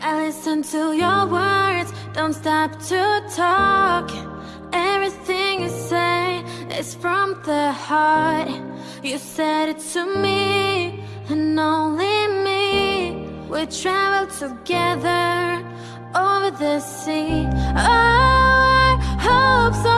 I listen to your words, don't stop to talk. Everything you say is from the heart. You said it to me, and only me. We travel together over the sea. Oh, I hope.